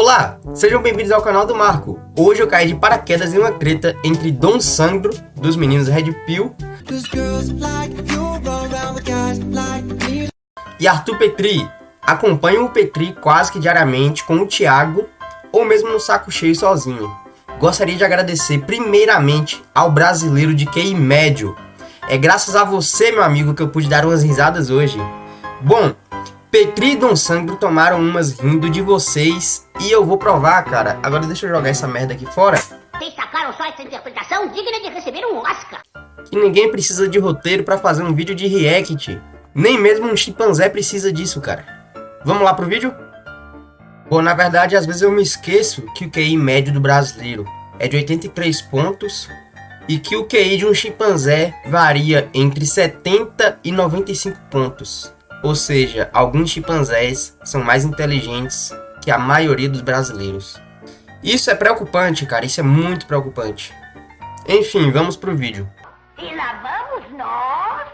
Olá, sejam bem-vindos ao canal do Marco. Hoje eu caí de paraquedas em uma treta entre Dom Sandro, dos meninos Red Pill, e Arthur Petri. Acompanho o Petri quase que diariamente com o Thiago, ou mesmo no saco cheio sozinho. Gostaria de agradecer primeiramente ao brasileiro de QI médio. É graças a você, meu amigo, que eu pude dar umas risadas hoje. Bom, Petri e Dom Sandro tomaram umas rindo de vocês e eu vou provar, cara. Agora deixa eu jogar essa merda aqui fora. Vocês sacaram só essa interpretação digna de receber um Oscar. Que ninguém precisa de roteiro pra fazer um vídeo de react. Nem mesmo um chimpanzé precisa disso, cara. Vamos lá pro vídeo? Bom, na verdade, às vezes eu me esqueço que o QI médio do brasileiro é de 83 pontos e que o QI de um chimpanzé varia entre 70 e 95 pontos. Ou seja, alguns chimpanzés são mais inteligentes que a maioria dos brasileiros. Isso é preocupante, cara, isso é muito preocupante. Enfim, vamos pro vídeo. E lá vamos nós.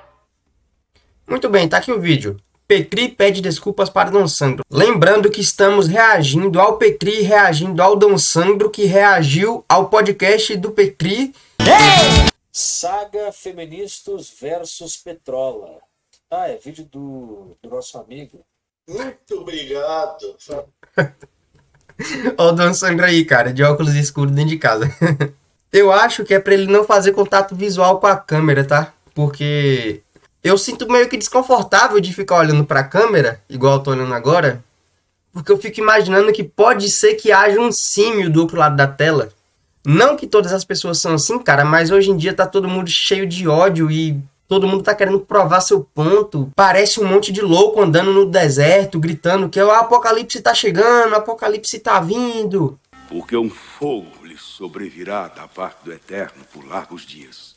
Muito bem, tá aqui o vídeo. Petri pede desculpas para Dom Sandro. Lembrando que estamos reagindo ao Petri reagindo ao Dom Sandro, que reagiu ao podcast do Petri. Saga Feministas versus Petrola. Ah, é vídeo do, do nosso amigo. Muito obrigado. Ó o Dom Sandro aí, cara, de óculos escuros dentro de casa. Eu acho que é pra ele não fazer contato visual com a câmera, tá? Porque eu sinto meio que desconfortável de ficar olhando pra câmera, igual eu tô olhando agora. Porque eu fico imaginando que pode ser que haja um símio do outro lado da tela. Não que todas as pessoas são assim, cara, mas hoje em dia tá todo mundo cheio de ódio e todo mundo tá querendo provar seu ponto. Parece um monte de louco andando no deserto, gritando que o apocalipse tá chegando, o apocalipse tá vindo. Porque um fogo lhe sobrevirá da parte do Eterno por largos dias.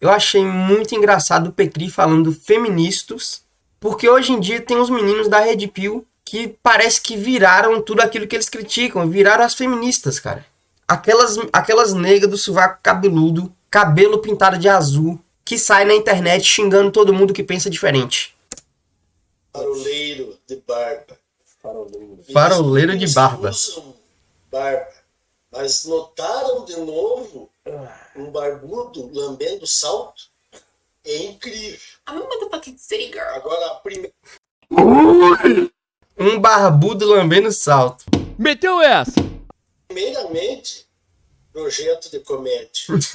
Eu achei muito engraçado o Petri falando feministas, porque hoje em dia tem uns meninos da Red Pill que parece que viraram tudo aquilo que eles criticam, viraram as feministas, cara. Aquelas, aquelas negras do sovaco cabeludo, cabelo pintado de azul, que sai na internet xingando todo mundo que pensa diferente. Faroleiro de barba. Faroleiro. Faroleiro de barba. barba. Mas notaram de novo um barbudo lambendo salto? É incrível. I'm a motherfucking city girl. Agora, a prime- Um barbudo lambendo salto. Meteu essa! primeiramente, projeto de comédia.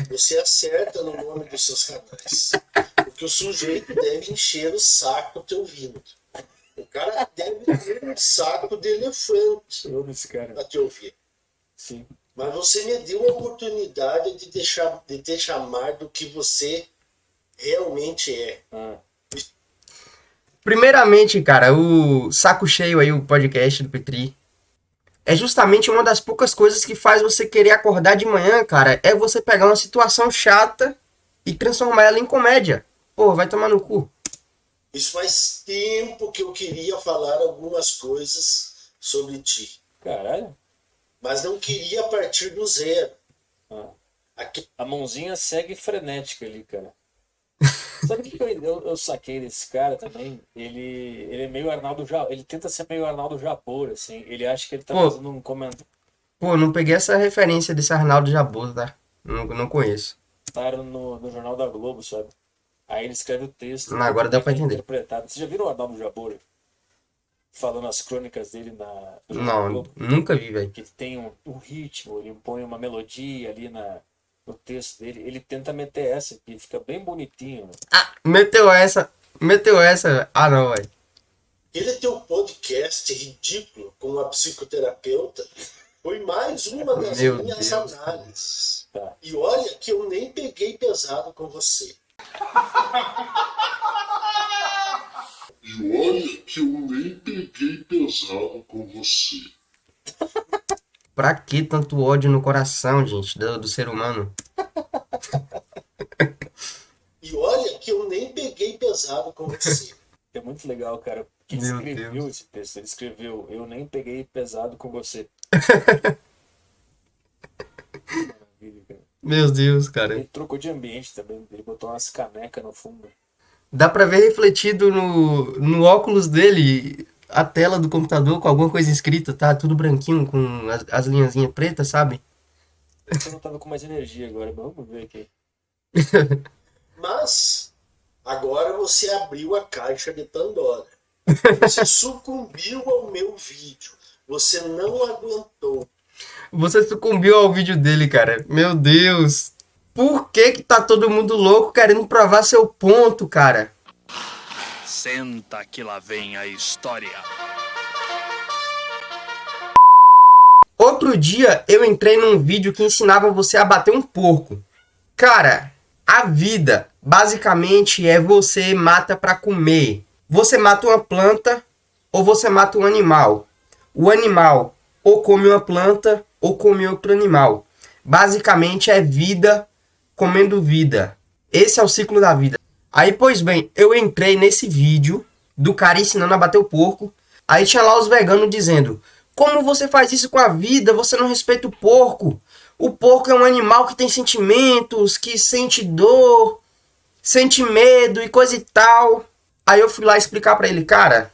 Você acerta no nome dos seus canais. Porque o sujeito deve encher o saco te ouvindo. O cara deve ter um saco de elefante para te ouvir. Sim. Mas você me deu a oportunidade de, deixar, de te chamar do que você realmente é. Ah, Primeiramente, cara, o Saco Cheio aí, o podcast do Petri, é justamente uma das poucas coisas que faz você querer acordar de manhã, cara, é você pegar uma situação chata e transformar ela em comédia. Pô, vai tomar no cu. Isso faz tempo que eu queria falar algumas coisas sobre ti. caralho. Mas não queria partir do zero. Ah. Aqui, A mãozinha segue frenética ali, cara. Sabe o que eu, eu, eu saquei desse cara também? Ele, ele é meio Arnaldo ele tenta ser meio Arnaldo Japor, assim. Ele acha que ele tá Pô. fazendo um comentário Pô, não peguei essa referência desse Arnaldo Jaboso, tá? Não, não conheço. no, no Jornal da Globo, sabe? Aí ele escreve o texto. Não, agora dá pra entender. Interpretado. Você já viram o Arnaldo Jabor? Falando as crônicas dele na, Não, Globo? nunca vi, velho. que ele tem um, um ritmo, ele põe uma melodia ali na, no texto dele, ele tenta meter essa aqui, fica bem bonitinho. né? Ah, meteu essa. Meteu essa. Ah, não, velho. aquele teu podcast ridículo com a psicoterapeuta foi mais uma das Meu minhas Deus, análises. Tá. E olha que eu nem peguei pesado com você. E olha que eu nem peguei pesado com você. Pra que tanto ódio no coração, gente, do, do ser humano? E olha que eu nem peguei pesado com você. É muito legal, cara. Que ele Meu escreveu Deus. esse texto, ele escreveu, eu nem peguei pesado com você. Maravilha, cara. Meu Deus, cara. Ele trocou de ambiente também, ele botou umas canecas no fundo. Dá pra ver refletido no, no óculos dele a tela do computador com alguma coisa escrita, tá? Tudo branquinho com as, as linhazinhas pretas, sabe? Eu não tava com mais energia agora, vamos ver aqui. Mas agora você abriu a caixa de Pandora. Você sucumbiu ao meu vídeo. Você não aguentou. Você sucumbiu ao vídeo dele, cara. Meu Deus. Por que que tá todo mundo louco querendo provar seu ponto, cara? Senta que lá vem a história. Outro dia eu entrei num vídeo que ensinava você a bater um porco. Cara, a vida basicamente é você mata pra comer. Você mata uma planta ou você mata um animal. O animal ou come uma planta ou come outro animal. Basicamente é vida comendo vida. Esse é o ciclo da vida. Aí, pois bem, eu entrei nesse vídeo do cara ensinando a bater o porco. Aí tinha lá os veganos dizendo: Como você faz isso com a vida? Você não respeita o porco. O porco é um animal que tem sentimentos, que sente dor, sente medo e coisa e tal. Aí eu fui lá explicar pra ele, cara,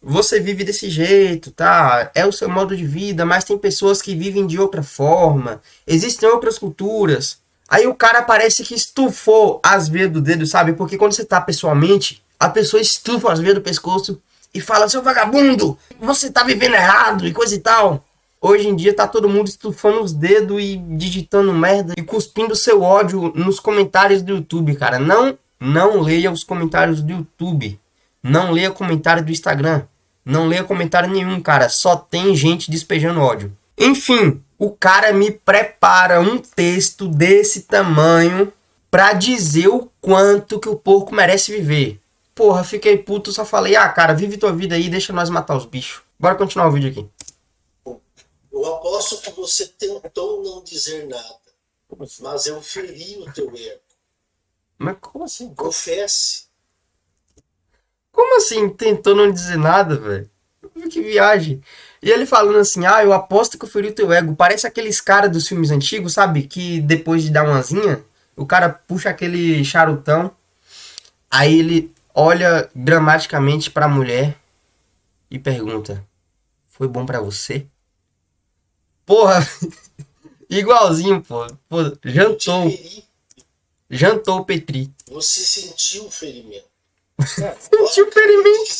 você vive desse jeito, tá? É o seu modo de vida, mas tem pessoas que vivem de outra forma. Existem outras culturas. Aí o cara parece que estufou as veias do dedo, sabe? Porque quando você tá pessoalmente, a pessoa estufa as veias do pescoço e fala: seu vagabundo, você tá vivendo errado e coisa e tal. Hoje em dia tá todo mundo estufando os dedos e digitando merda e cuspindo seu ódio nos comentários do YouTube, cara. Não, não leia os comentários do YouTube. Não leia comentário do Instagram. Não leia comentário nenhum, cara. Só tem gente despejando ódio. Enfim, o cara me prepara um texto desse tamanho pra dizer o quanto que o porco merece viver. Porra, fiquei puto, só falei, ah, cara, vive tua vida aí, deixa nós matar os bichos. Bora continuar o vídeo aqui. Eu aposto que você tentou não dizer nada, assim? mas eu feri o teu ego. Mas Como assim? Confesse. como assim tentou não dizer nada, velho? Que viagem. E ele falando assim, ah, eu aposto que eu feri o teu ego. Parece aqueles caras dos filmes antigos, sabe? Que depois de dar uma zinha, o cara puxa aquele charutão, aí ele olha dramaticamente pra mulher e pergunta: Foi bom pra você? Porra, igualzinho, pô. pô jantou, jantou o Petri. Você sentiu o ferimento. Sentiu o ferimento.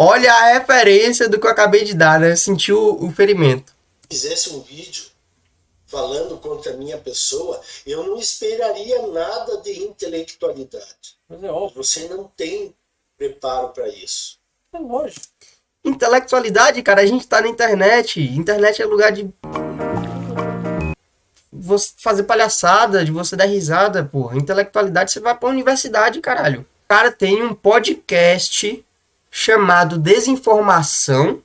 Olha a referência do que eu acabei de dar, né? Sentiu o ferimento. fizesse um vídeo falando contra a minha pessoa, eu não esperaria nada de intelectualidade. Mas é óbvio, Você não tem preparo para isso. é lógico. Intelectualidade, cara, a gente tá na internet. Internet é lugar de. Você fazer palhaçada, de você dar risada, porra. Intelectualidade, você vai pra universidade, caralho. O cara tem um podcast chamado Desinformação.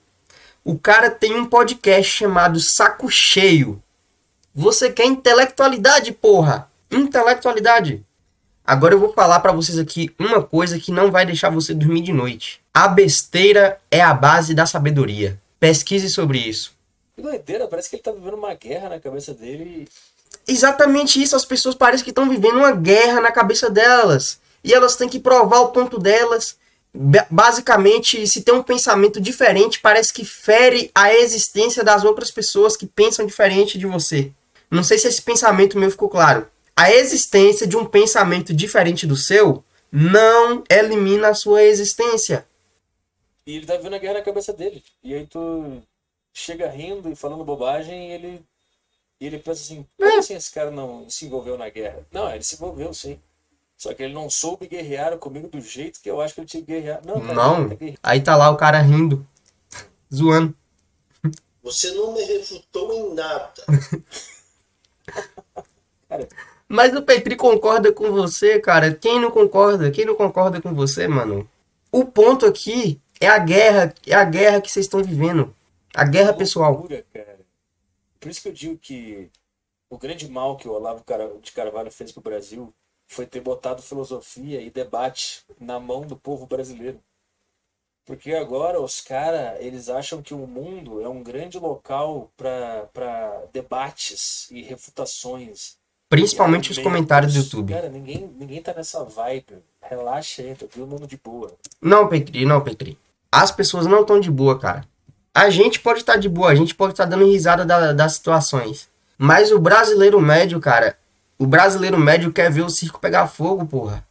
O cara tem um podcast chamado Saco Cheio. Você quer intelectualidade, porra? Intelectualidade. Agora eu vou falar pra vocês aqui uma coisa que não vai deixar você dormir de noite. A besteira é a base da sabedoria. Pesquise sobre isso. Que doideira, parece que ele tá vivendo uma guerra na cabeça dele. Exatamente isso, as pessoas parecem que estão vivendo uma guerra na cabeça delas. E elas têm que provar o ponto delas. Ba- Basicamente, se tem um pensamento diferente, parece que fere a existência das outras pessoas que pensam diferente de você. Não sei se esse pensamento meu ficou claro. A existência de um pensamento diferente do seu não elimina a sua existência. E ele tá vivendo a guerra na cabeça dele. E aí tu chega rindo e falando bobagem e ele. E ele pensa assim, como assim esse cara não se envolveu na guerra? Não, ele se envolveu sim. Só que ele não soube guerrear comigo do jeito que eu acho que ele tinha que guerrear. Não, cara, Não. tá. Aí tá lá o cara rindo, zoando. Você não me refutou em nada. Mas o Petri concorda com você, cara. Quem não concorda? Quem não concorda com você, mano? O ponto aqui é a guerra, é a guerra que vocês estão vivendo. A guerra pessoal. Loucura, cara. Por isso que eu digo que o grande mal que o Olavo Cara- de Carvalho fez pro Brasil foi ter botado filosofia e debate na mão do povo brasileiro. Porque agora os caras, eles acham que o mundo é um grande local para debates e refutações. Principalmente os comentários do YouTube. Cara, ninguém, ninguém tá nessa vibe. Relaxa aí, tá todo mundo de boa. Não, Petri, não, Petri. As pessoas não estão de boa, cara. A gente pode estar de boa, a gente pode estar dando risada da- das situações. Mas o brasileiro médio, cara, o brasileiro médio quer ver o circo pegar fogo, porra.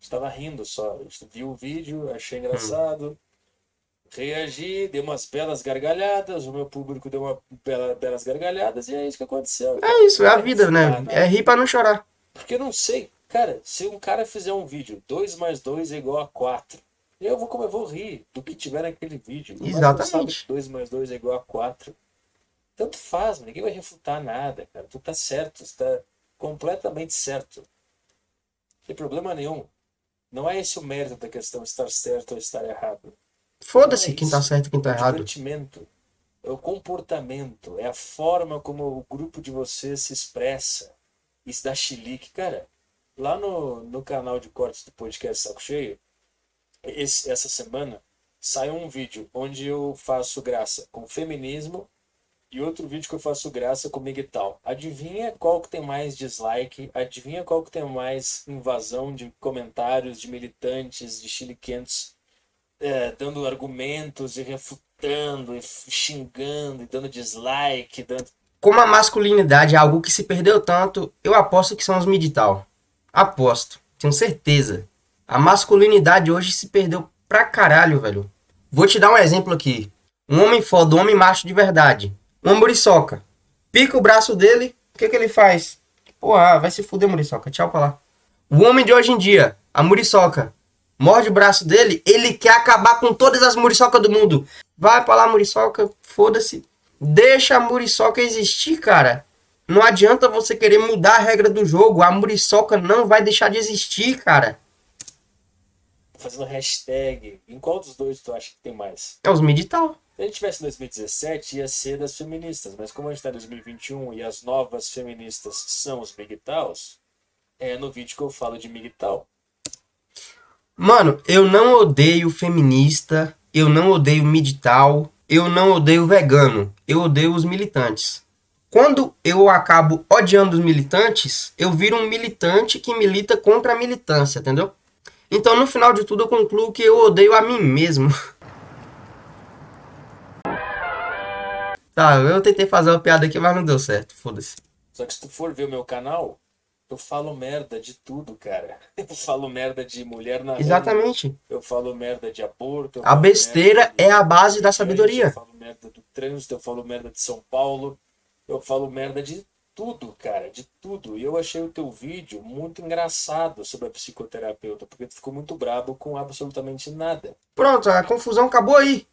Estava rindo só. Vi o vídeo, achei engraçado. Reagi, dei umas belas gargalhadas, o meu público deu uma bela, belas gargalhadas e é isso que aconteceu. É isso, é a vida, né? Ah. É rir pra não chorar. Porque eu não sei, cara, se um cara fizer um vídeo 2 mais 2 é igual a 4, eu vou como eu vou rir do que tiver naquele vídeo. Exatamente. 2 mais 2 é igual a 4. Tanto faz, ninguém vai refutar nada, cara. Tu tá certo, tu tá completamente certo. Não tem problema nenhum. Não é esse o mérito da questão, estar certo ou estar errado. Foda-se é quem tá isso. certo e quem tá É o errado. é o comportamento, é a forma como o grupo de vocês se expressa. Isso dá chilique. Cara, lá no, no canal de cortes do podcast Saco Cheio, esse- essa semana saiu um vídeo onde eu faço graça com feminismo e outro vídeo que eu faço graça com Miguel. Adivinha qual que tem mais dislike? Adivinha qual que tem mais invasão de comentários de militantes, de chiliquentos é, dando argumentos e refutando, e xingando, e dando dislike, dando. Como a masculinidade é algo que se perdeu tanto, eu aposto que são os midital. Aposto, tenho certeza. A masculinidade hoje se perdeu pra caralho, velho. Vou te dar um exemplo aqui. Um homem foda, um homem macho de verdade. Uma muriçoca. Pica o braço dele, o que que ele faz? Porra, vai se fuder, muriçoca. Tchau pra lá. O homem de hoje em dia, a muriçoca, morde o braço dele, ele quer acabar com todas as muriçocas do mundo. Vai pra lá, muriçoca, foda-se. Deixa a muriçoca existir, cara. Não adianta você querer mudar a regra do jogo. A muriçoca não vai deixar de existir, cara. fazendo hashtag. Em qual dos dois tu acha que tem mais? É os medital. Se a gente tivesse em 2017, ia ser das feministas, mas como a gente tá em 2021 e as novas feministas são os migtaus, é no vídeo que eu falo de migtal. Mano, eu não odeio feminista, eu não odeio medital, eu não odeio vegano, eu odeio os militantes. Quando eu acabo odiando os militantes, eu viro um militante que milita contra a militância, entendeu? Então, no final de tudo, eu concluo que eu odeio a mim mesmo. Tá, eu tentei fazer uma piada aqui, mas não deu certo, foda-se. Só que se tu for ver o meu canal, eu falo merda de tudo, cara. Eu falo merda de mulher na rua, Exatamente. eu falo merda de aborto. eu A besteira é a base da Eu sabedoria. falo merda do trânsito, eu falo merda de São Paulo, eu falo merda de tudo, cara, de tudo. E eu achei o teu vídeo muito engraçado sobre a psicoterapeuta, porque tu ficou muito brabo com absolutamente nada. Pronto, a confusão acabou aí.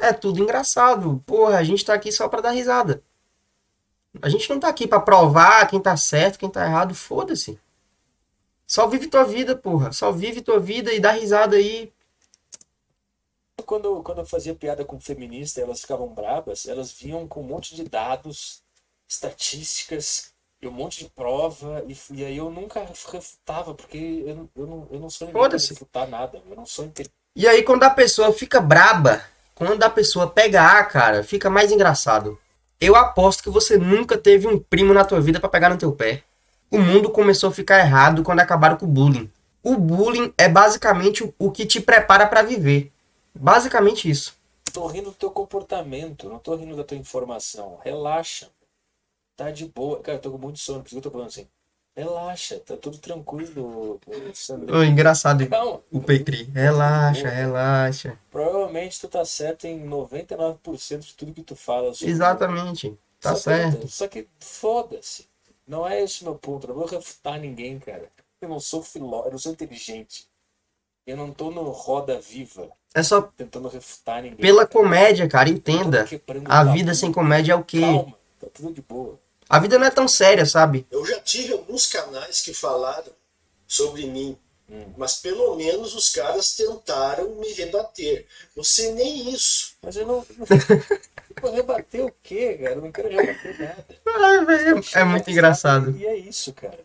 É tudo engraçado. Porra, a gente tá aqui só pra dar risada. A gente não tá aqui pra provar quem tá certo, quem tá errado. Foda-se. Só vive tua vida, porra. Só vive tua vida e dá risada aí. Quando, quando eu fazia piada com feminista, elas ficavam brabas, elas vinham com um monte de dados, estatísticas e um monte de prova, e, e aí eu nunca refutava, porque eu, não- eu, não, eu não sou ninguém pra refutar nada, eu não sou inte- E aí, quando a pessoa fica braba, quando a pessoa pega A, cara, fica mais engraçado. Eu aposto que você nunca teve um primo na tua vida pra pegar no teu pé. O mundo começou a ficar errado quando acabaram com o bullying. O bullying é basicamente o- que te prepara pra viver. Basicamente isso. Tô rindo do teu comportamento, não tô rindo da tua informação. Relaxa. Tá de boa. Cara, eu tô com muito sono, por isso que eu tô falando assim. Relaxa, tá tudo tranquilo, engraçado Calma. o Petri. Relaxa, relaxa. Provavelmente tu tá certo em 99% de tudo que tu fala. sobre- Exatamente. Tá Só que- certo. Só que foda-se. Não é esse meu ponto. Eu não vou refutar ninguém, cara. Eu não sou filó, eu não sou inteligente. Eu não tô no roda viva É só tentando refutar ninguém. pela cara. comédia, cara. Entenda. A vida sem comédia é o quê? Calma, tá tudo de boa. A vida não é tão séria, sabe? Eu já tive alguns canais que falaram sobre mim, Hum. mas pelo menos os caras tentaram me rebater. Você nem isso. Mas eu não. Vou rebater o quê, cara? Eu não quero rebater nada. Ai, velho, É muito engraçado. E é isso, cara.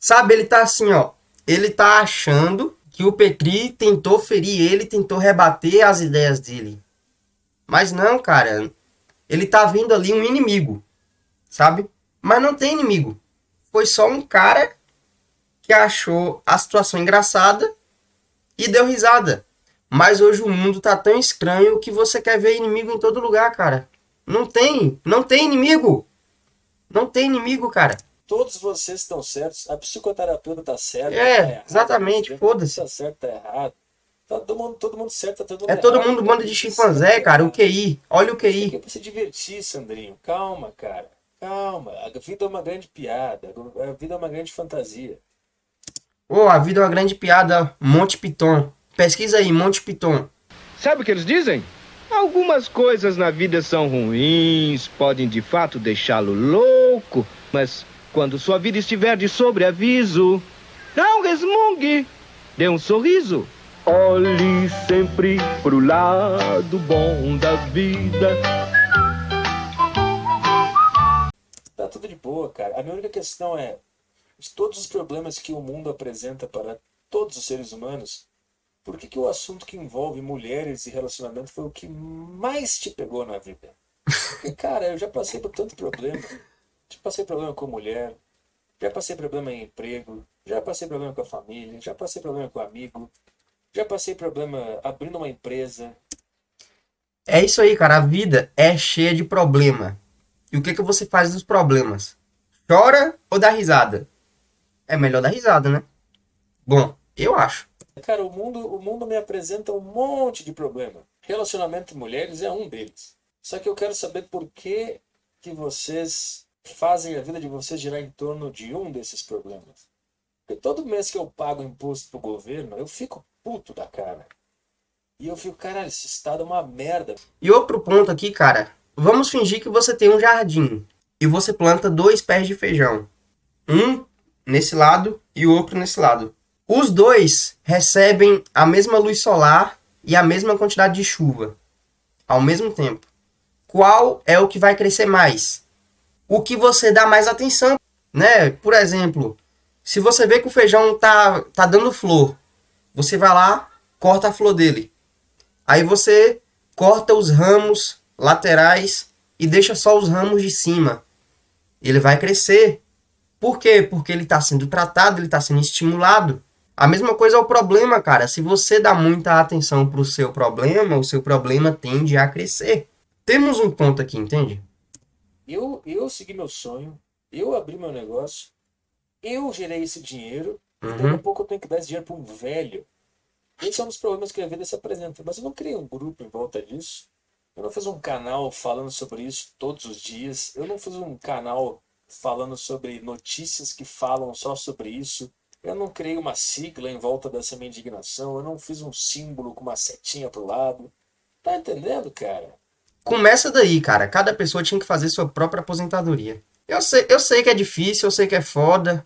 Sabe, ele tá assim, ó. Ele tá achando que o Petri tentou ferir ele, tentou rebater as ideias dele. Mas não, cara. Ele tá vendo ali um inimigo, sabe? Mas não tem inimigo. Foi só um cara que achou a situação engraçada e deu risada. Mas hoje o mundo tá tão estranho que você quer ver inimigo em todo lugar, cara. Não tem, não tem inimigo. Não tem inimigo, cara. Todos vocês estão certos. A psicoterapeuta tá certa. É, tá exatamente, você foda-se. Tá certo, tá errado. Tá todo mundo, todo mundo certo, tá todo mundo É todo errado. mundo bando de chimpanzé, cara. O QI. Olha o Isso aqui QI. é pra se divertir, Sandrinho. Calma, cara. Calma. A vida é uma grande piada. A vida é uma grande fantasia. Ô, a vida é uma grande piada. Monte Piton. Pesquisa aí, Monte Piton. Sabe o que eles dizem? Algumas coisas na vida são ruins, podem de fato deixá-lo louco, mas quando sua vida estiver de sobreaviso, não resmungue, dê um sorriso. Olhe sempre pro lado bom da vida. Cara. A minha única questão é: de todos os problemas que o mundo apresenta para todos os seres humanos, por que, que o assunto que envolve mulheres e relacionamento foi o que mais te pegou na vida? Porque, cara, eu já passei por tanto problema. Já passei problema com mulher, já passei problema em emprego, já passei problema com a família, já passei problema com amigo, já passei problema abrindo uma empresa. É isso aí, cara. A vida é cheia de problema. E o que, que você faz dos problemas? Chora ou dá risada? É melhor dar risada, né? Bom, eu acho. Cara, o mundo, o mundo me apresenta um monte de problema. Relacionamento de mulheres é um deles. Só que eu quero saber por que, que vocês fazem a vida de vocês girar em torno de um desses problemas. Porque todo mês que eu pago imposto pro governo, eu fico puto da cara. E eu fico, caralho, esse estado é uma merda. E outro ponto aqui, cara. Vamos fingir que você tem um jardim e você planta dois pés de feijão. Um nesse lado e o outro nesse lado. Os dois recebem a mesma luz solar e a mesma quantidade de chuva ao mesmo tempo. Qual é o que vai crescer mais? O que você dá mais atenção, né? Por exemplo, se você vê que o feijão tá, tá dando flor, você vai lá, corta a flor dele. Aí você corta os ramos laterais e deixa só os ramos de cima. Ele vai crescer. Por quê? Porque ele está sendo tratado, ele está sendo estimulado. A mesma coisa é o problema, cara. Se você dá muita atenção para o seu problema, o seu problema tende a crescer. Temos um ponto aqui, entende? Eu, eu segui meu sonho, eu abri meu negócio, eu gerei esse dinheiro, e daqui a Uhum. pouco eu tenho que dar esse dinheiro para um velho. Esse é um dos problemas que a vida se apresenta. Mas eu não criei um grupo em volta disso. Eu não fiz um canal falando sobre isso todos os dias. Eu não fiz um canal falando sobre notícias que falam só sobre isso. Eu não criei uma sigla em volta dessa minha indignação. Eu não fiz um símbolo com uma setinha pro lado. Tá entendendo, cara? Começa daí, cara. Cada pessoa tinha que fazer sua própria aposentadoria. Eu sei, eu sei que é difícil, eu sei que é foda.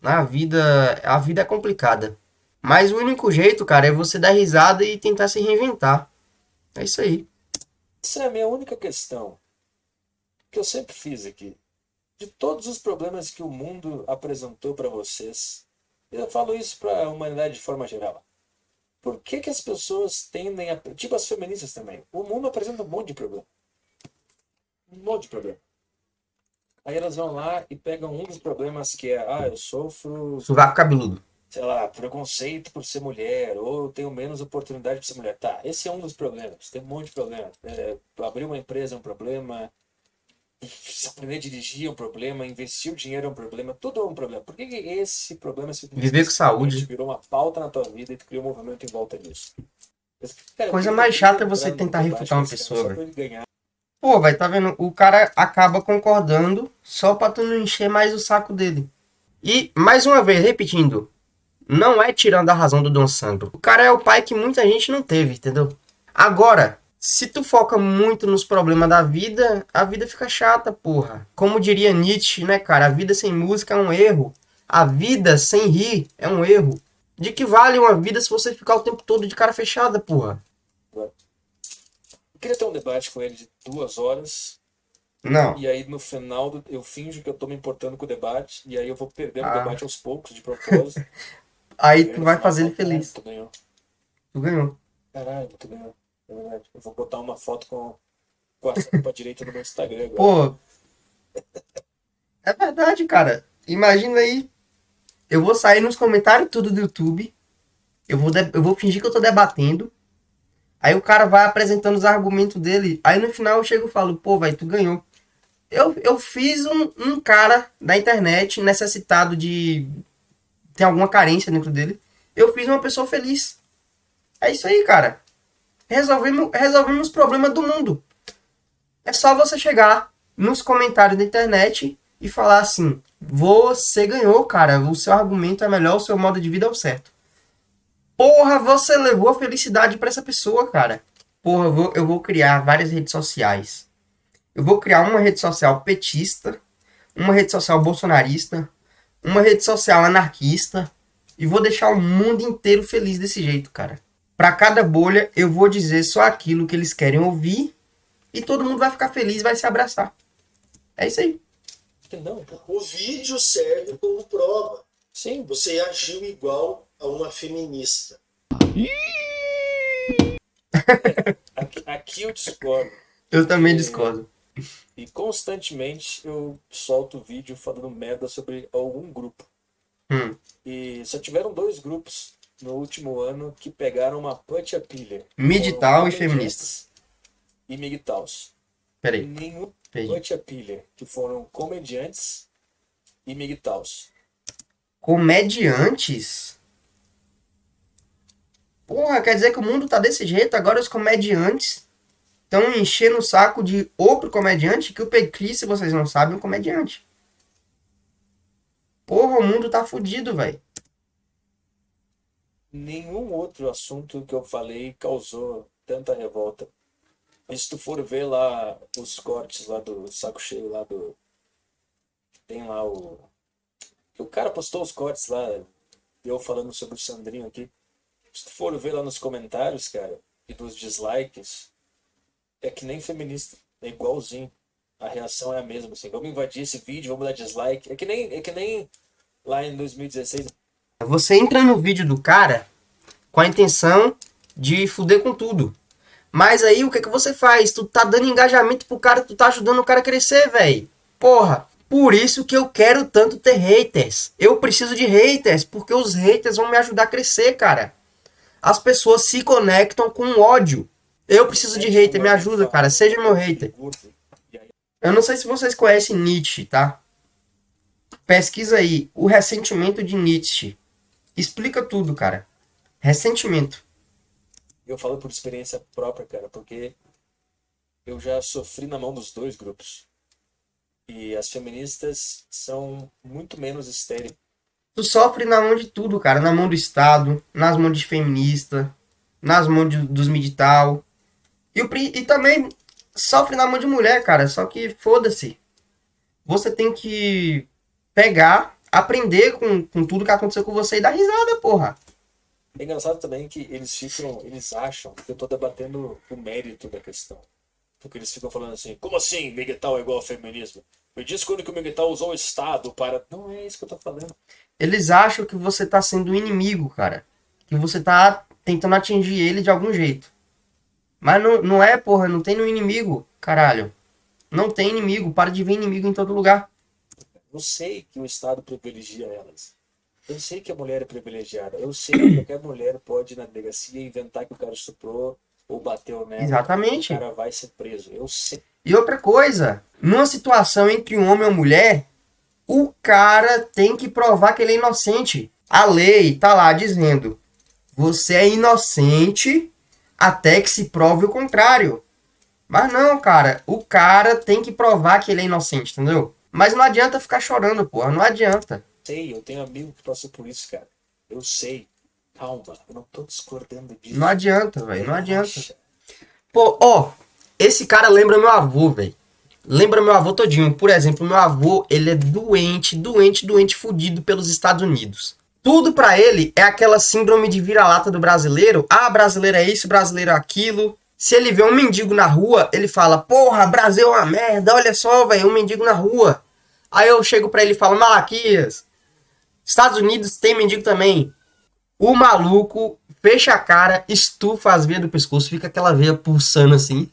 Na vida, a vida é complicada. Mas o único jeito, cara, é você dar risada e tentar se reinventar. É isso aí. Essa é a minha única questão que eu sempre fiz aqui. De todos os problemas que o mundo apresentou para vocês, eu falo isso para a humanidade de forma geral. Por que, que as pessoas tendem a. Tipo as feministas também. O mundo apresenta um monte de problema. Um monte de problema. Aí elas vão lá e pegam um dos problemas que é: ah, eu sofro Sovaco cabeludo. Sei lá, preconceito por ser mulher, ou eu tenho menos oportunidade por ser mulher. Tá, esse é um dos problemas. Tem um monte de problemas. É, abrir uma empresa é um problema, aprender a dirigir é um problema, investir o dinheiro é um problema, tudo é um problema. Por que, que esse problema se Viver com saúde. virou uma pauta na tua vida e tu criou um movimento em volta disso? Cara, Coisa mais chata é você tentar refutar uma pessoa, ganhar. Pô, vai, tá vendo? O cara acaba concordando só pra tu não encher mais o saco dele. E, mais uma vez, repetindo, não é tirando a razão do Dom Sandro. O cara é o pai que muita gente não teve, entendeu? Agora, se tu foca muito nos problemas da vida, a vida fica chata, porra. Como diria Nietzsche, né, cara? A vida sem música é um erro. A vida sem rir é um erro. De que vale uma vida se você ficar o tempo todo de cara fechada, porra? Eu queria ter um debate com ele de duas horas, Não. E aí no final eu finjo que eu tô me importando com o debate, e aí eu vou perdendo Ah. o debate aos poucos, de propósito. Aí tu vai fazer ele feliz. "Caralho, Tu ganhou. Tu ganhou. Caralho, tu ganhou. É verdade. Eu vou botar uma foto com, com a pra direita no meu Instagram agora. Pô. É verdade, cara. Imagina aí. Eu vou sair nos comentários tudo do YouTube. Eu vou, de- eu vou fingir que eu tô debatendo. Aí o cara vai apresentando os argumentos dele. Aí no final eu chego e falo, pô, vai, tu ganhou. Eu, eu fiz um, um cara da internet necessitado de. Tem alguma carência dentro dele. Eu fiz uma pessoa feliz. É isso aí, cara. Resolvemos, resolvemos os problemas do mundo. É só você chegar nos comentários da internet e falar assim: você ganhou, cara. O seu argumento é melhor, o seu modo de vida é o certo. Porra, você levou a felicidade pra essa pessoa, cara. Porra, eu vou, eu vou criar várias redes sociais. Eu vou criar uma rede social petista, uma rede social bolsonarista, uma rede social anarquista e vou deixar o mundo inteiro feliz desse jeito, cara. Pra cada bolha eu vou dizer só aquilo que eles querem ouvir e todo mundo vai ficar feliz, vai se abraçar. É isso aí. Entendeu? O vídeo serve como prova. Sim. Você agiu igual a uma feminista. Aqui, aqui eu discordo. Eu também discordo. E constantemente eu solto vídeo falando merda sobre algum grupo. Hum. E só tiveram dois grupos no último ano que pegaram uma punch a pilha. Midital e feminista. comediantes E migtaus. Peraí. Nenhum punch a pilha, que foram comediantes e migtaus. Comediantes? Porra, quer dizer que o mundo tá desse jeito? Agora os comediantes estão enchendo o saco de outro comediante que o Pecri, se vocês não sabem, é um comediante. Porra, o mundo tá fudido, velho. Nenhum outro assunto que eu falei causou tanta revolta. E se tu for ver lá os cortes lá do saco cheio lá do. Tem lá o. O cara postou os cortes lá, eu falando sobre o Sandrinho aqui. Se tu for ver lá nos comentários, cara, e dos dislikes, é que nem feminista. É igualzinho. A reação é a mesma, assim. Vamos invadir esse vídeo, vamos dar dislike. É que nem, é que nem lá em 2016. Você entra no vídeo do cara com a intenção de fuder com tudo. Mas aí o que que você faz? Tu tá dando engajamento pro cara, tu tá ajudando o cara a crescer, velho. Porra, por isso que eu quero tanto ter haters. Eu preciso de haters, porque os haters vão me ajudar a crescer, cara. As pessoas se conectam com ódio. Eu preciso de hater, me ajuda, cara. Seja meu hater. Eu não sei se vocês conhecem Nietzsche, tá? Pesquisa aí o ressentimento de Nietzsche. Explica tudo, cara. Ressentimento. Eu falo por experiência própria, cara, porque eu já sofri na mão dos dois grupos. E as feministas são muito menos estéreis. Tu sofre na mão de tudo, cara. Na mão do Estado, nas mãos de feminista, nas mãos de- dos militar. E, o e também sofre na mão de mulher, cara. Só que foda-se. Você tem que pegar, aprender com, com tudo que aconteceu com você e dar risada, porra. É engraçado também que eles ficam, eles acham que eu tô debatendo o mérito da questão. Porque eles ficam falando assim, como assim Miguel é igual ao feminismo? Me diz quando que o Miguel usou o Estado para... Não é isso que eu tô falando. Eles acham que você tá sendo inimigo, cara. Que você tá tentando atingir ele de algum jeito. Mas não, não é, porra. Não tem no inimigo, caralho. Não tem inimigo. Para de ver inimigo em todo lugar. Eu sei que o Estado privilegia elas. Eu sei que a mulher é privilegiada. Eu sei que qualquer mulher pode ir na delegacia e inventar que o cara estuprou ou bateu nela. Exatamente. O cara vai ser preso. Eu sei. E outra coisa. Numa situação entre um homem e uma mulher, o cara tem que provar que ele é inocente. A lei tá lá dizendo: você é inocente até que se prove o contrário. Mas não, cara, o cara tem que provar que ele é inocente, entendeu? Mas não adianta ficar chorando, porra, não adianta. sei, eu tenho amigo que passou por isso, cara. Eu sei. Calma, eu não tô discordando disso. Não adianta, velho, não adianta. Pô, ó, esse cara lembra meu avô, velho. Lembra meu avô todinho. Por exemplo, meu avô, ele é doente, doente, doente, fudido pelos Estados Unidos. Tudo pra ele é aquela síndrome de vira-lata do brasileiro. Ah, brasileiro é isso, brasileiro é aquilo. Se ele vê um mendigo na rua, ele fala: Porra, Brasil é uma merda, olha só, velho, um mendigo na rua. Aí eu chego pra ele e falo: Malaquias, Estados Unidos tem mendigo também. O maluco fecha a cara, estufa as veias do pescoço, fica aquela veia pulsando assim.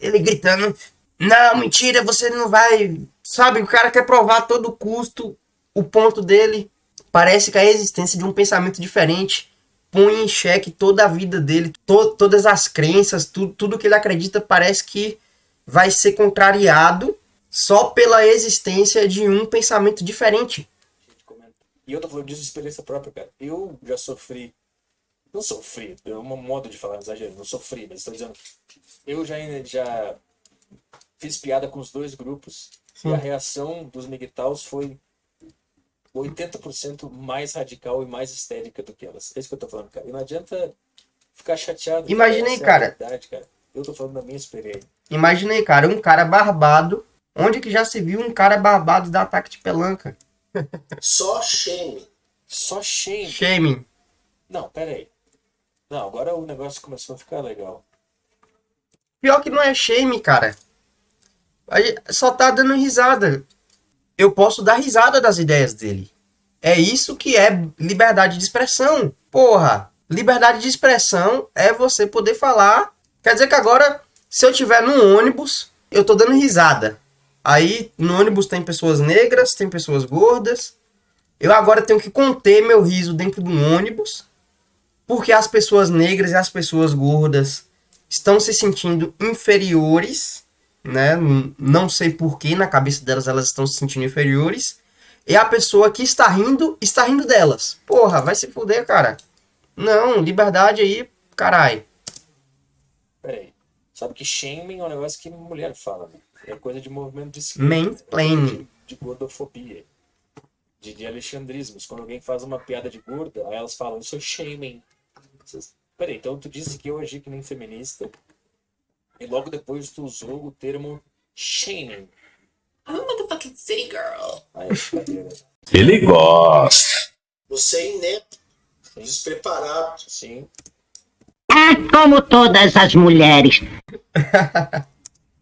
Ele gritando: Não, mentira, você não vai. Sabe, o cara quer provar a todo custo o ponto dele. Parece que a existência de um pensamento diferente põe em xeque toda a vida dele, to todas as crenças, tu tudo que ele acredita parece que vai ser contrariado só pela existência de um pensamento diferente. E eu tô falando disso de experiência própria, cara. Eu já sofri. Não sofri, é um modo de falar exagero, não sofri, mas estou dizendo. Eu já, já fiz piada com os dois grupos Sim. e a reação dos Miguetaus foi 80% mais radical e mais histérica do que elas. É isso que eu tô falando, cara. E não adianta ficar chateado. Imaginei, cara. Verdade, cara. Eu tô falando da minha experiência. Imaginei, cara, um cara barbado. Onde que já se viu um cara barbado dar ataque de pelanca? Só shame. Só shame. Shame. Não, pera aí. Não, agora o negócio começou a ficar legal. Pior que não é shame, cara. Só tá dando risada eu posso dar risada das ideias dele. É isso que é liberdade de expressão. Porra, liberdade de expressão é você poder falar. Quer dizer que agora, se eu tiver num ônibus, eu tô dando risada. Aí no ônibus tem pessoas negras, tem pessoas gordas. Eu agora tenho que conter meu riso dentro do ônibus, porque as pessoas negras e as pessoas gordas estão se sentindo inferiores né? Não sei porquê, na cabeça delas elas estão se sentindo inferiores. E a pessoa que está rindo, está rindo delas. Porra, vai se fuder, cara. Não, liberdade aí, carai. Peraí. Sabe que shaming é um negócio que mulher fala, né? É coisa de movimento de esquerda. Mansplaining. De, de gordofobia. De, de alexandrismos. Quando alguém faz uma piada de gorda, aí elas falam, isso é shaming. Peraí, então tu disse que eu agi que nem feminista e logo depois tu usou o termo shaming. I'm a motherfucking city girl. Aí, Ele gosta. Você é inepto, despreparado. Sim. É como todas as mulheres.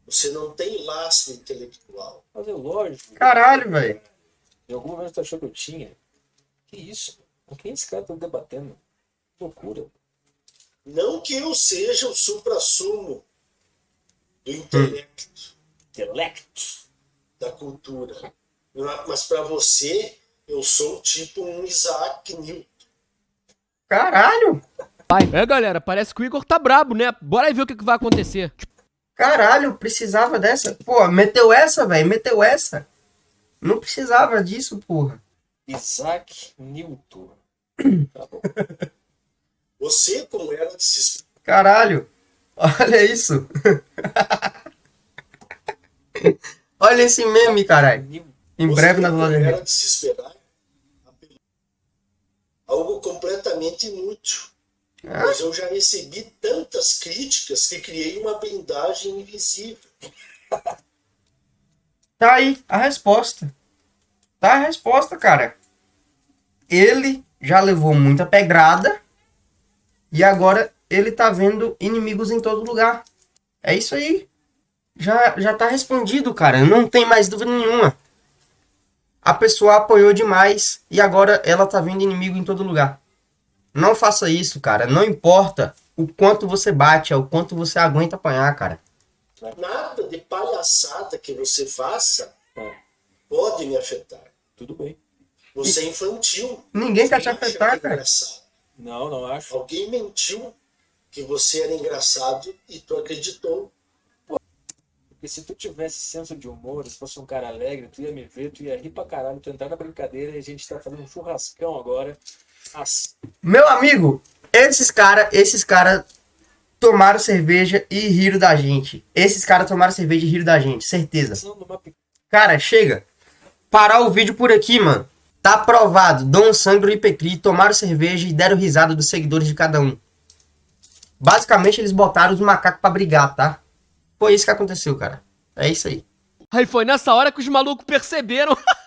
Você não tem laço intelectual. Mas é lógico. Caralho, velho. Em algum momento tu achou que eu tinha? Que isso? Com quem esse cara tá debatendo? Que loucura. Não que eu seja o supra-sumo do intelecto. Intelecto. Da cultura. Mas para você, eu sou tipo um Isaac Newton. Caralho! É, galera, parece que o Igor tá brabo, né? Bora aí ver o que, que vai acontecer. Caralho, precisava dessa. Pô, meteu essa, velho, meteu essa. Não precisava disso, porra. Isaac Newton. Tá bom. Você, como era de se Caralho. Olha isso. Olha esse meme, caralho. Em breve na. Era de se esperar algo completamente inútil. Ah. Mas eu já recebi tantas críticas que criei uma blindagem invisível. Tá aí a resposta. Tá a resposta, cara. Ele já levou muita pedrada e agora ele tá vendo inimigos em todo lugar. É isso aí. Já, já tá respondido, cara. Não tem mais dúvida nenhuma. A pessoa apoiou demais e agora ela tá vendo inimigo em todo lugar. Não faça isso, cara. Não importa o quanto você bate, é o quanto você aguenta apanhar, cara. Nada de palhaçada que você faça pode me afetar. Tudo bem. Você é infantil. Ninguém quer te afetar, cara. Não, não acho. Alguém mentiu que você era engraçado e tu acreditou. Porque se tu tivesse senso de humor, se fosse um cara alegre, tu ia me ver, tu ia rir pra caralho, tu entrar na brincadeira e a gente tá fazendo um churrascão agora. Assim. Meu amigo, esses caras, esses caras tomaram cerveja e riram da gente. Esses caras tomaram cerveja e riram da gente, certeza. Cara, chega. Parar o vídeo por aqui, mano. Tá aprovado. Dom Sangro e Pecri tomaram cerveja e deram risada dos seguidores de cada um. Basicamente, eles botaram os macacos pra brigar, tá? Foi isso que aconteceu, cara. É isso aí. Aí foi nessa hora que os malucos perceberam.